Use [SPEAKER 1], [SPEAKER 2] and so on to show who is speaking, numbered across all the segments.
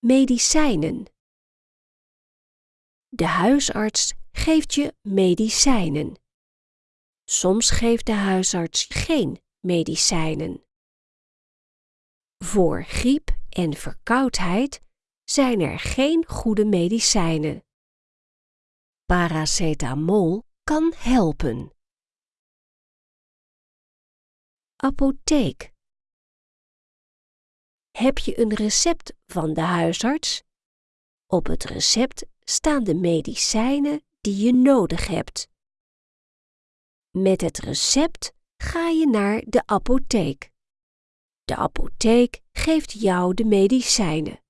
[SPEAKER 1] medicijnen. De huisarts geeft je medicijnen. Soms geeft de huisarts geen medicijnen. Voor griep en verkoudheid zijn er geen goede medicijnen. Paracetamol kan helpen. Apotheek. Heb je een recept van de huisarts? Op het recept staan de medicijnen die je nodig hebt. Met het recept ga je naar de apotheek. De apotheek geeft jou de medicijnen.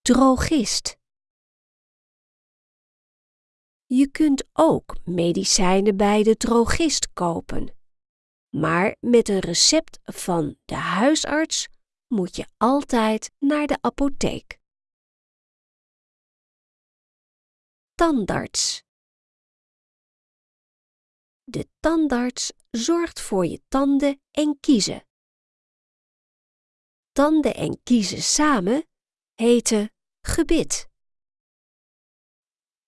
[SPEAKER 1] Drogist. Je kunt ook medicijnen bij de drogist kopen. Maar met een recept van de huisarts moet je altijd naar de apotheek. Tandarts. De tandarts zorgt voor je tanden en kiezen. Tanden en kiezen samen heten gebit.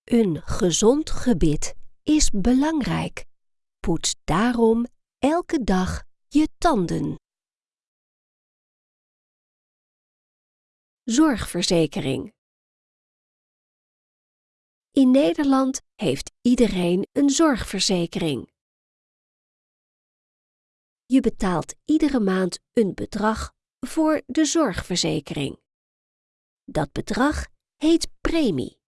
[SPEAKER 1] Een gezond gebit is belangrijk. Poets daarom elke dag je tanden. Zorgverzekering. In Nederland heeft iedereen een zorgverzekering. Je betaalt iedere maand een bedrag voor de zorgverzekering. Dat bedrag heet premie.